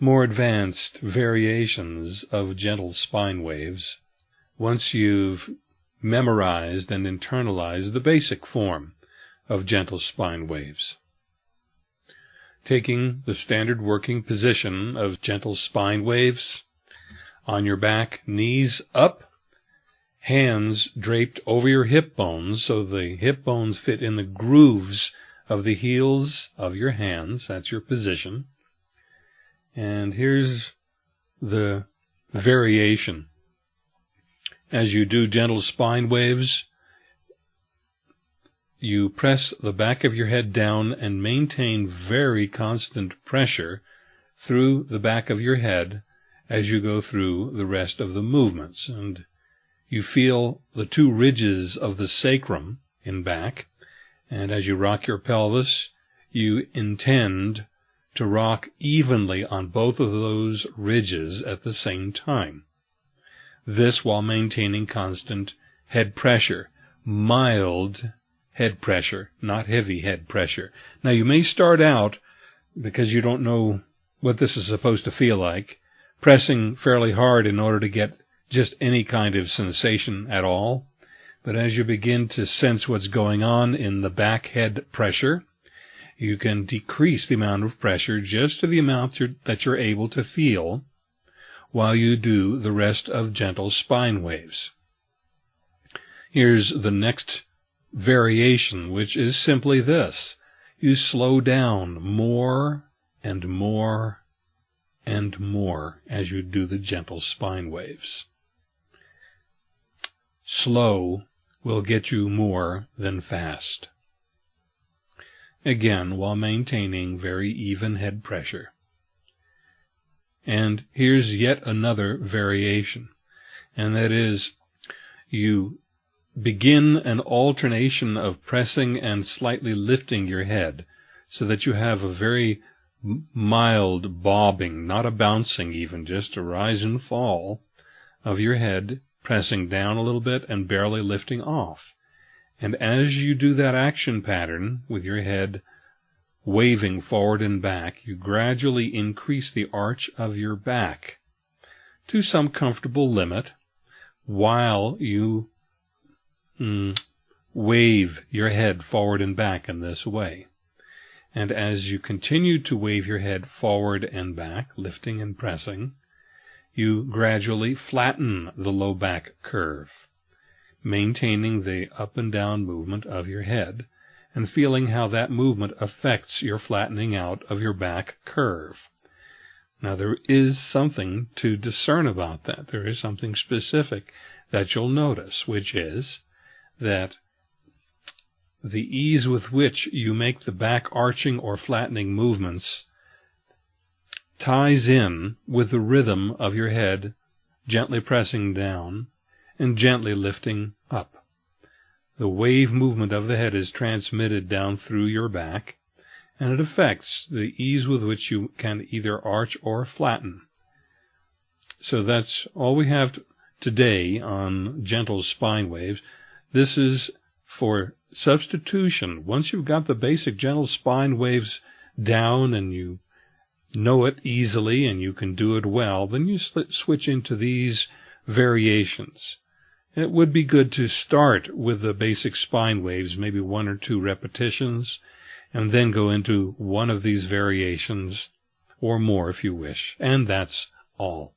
more advanced variations of gentle spine waves once you've memorized and internalized the basic form of gentle spine waves. Taking the standard working position of gentle spine waves on your back, knees up, hands draped over your hip bones so the hip bones fit in the grooves of the heels of your hands. That's your position. And here's the variation. As you do gentle spine waves, you press the back of your head down and maintain very constant pressure through the back of your head as you go through the rest of the movements. And you feel the two ridges of the sacrum in back. And as you rock your pelvis, you intend to rock evenly on both of those ridges at the same time. This while maintaining constant head pressure, mild head pressure, not heavy head pressure. Now you may start out, because you don't know what this is supposed to feel like, pressing fairly hard in order to get just any kind of sensation at all. But as you begin to sense what's going on in the back head pressure, you can decrease the amount of pressure just to the amount you're, that you're able to feel while you do the rest of gentle spine waves. Here's the next variation, which is simply this. You slow down more and more and more as you do the gentle spine waves. Slow will get you more than fast again while maintaining very even head pressure. And here's yet another variation, and that is you begin an alternation of pressing and slightly lifting your head so that you have a very mild bobbing, not a bouncing even, just a rise and fall of your head, pressing down a little bit and barely lifting off. And as you do that action pattern with your head waving forward and back, you gradually increase the arch of your back to some comfortable limit while you mm, wave your head forward and back in this way. And as you continue to wave your head forward and back, lifting and pressing, you gradually flatten the low back curve maintaining the up and down movement of your head, and feeling how that movement affects your flattening out of your back curve. Now there is something to discern about that. There is something specific that you'll notice, which is that the ease with which you make the back arching or flattening movements ties in with the rhythm of your head gently pressing down and gently lifting up. The wave movement of the head is transmitted down through your back, and it affects the ease with which you can either arch or flatten. So that's all we have today on gentle spine waves. This is for substitution. Once you've got the basic gentle spine waves down and you know it easily and you can do it well, then you switch into these variations. It would be good to start with the basic spine waves, maybe one or two repetitions, and then go into one of these variations, or more if you wish. And that's all.